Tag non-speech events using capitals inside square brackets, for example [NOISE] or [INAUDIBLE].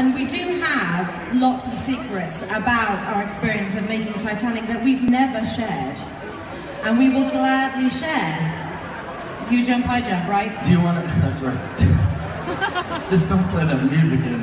And we do have lots of secrets about our experience of making Titanic that we've never shared. And we will gladly share. You jump, I jump, right? Do you want to? [LAUGHS] That's right. [LAUGHS] Just don't play that music in.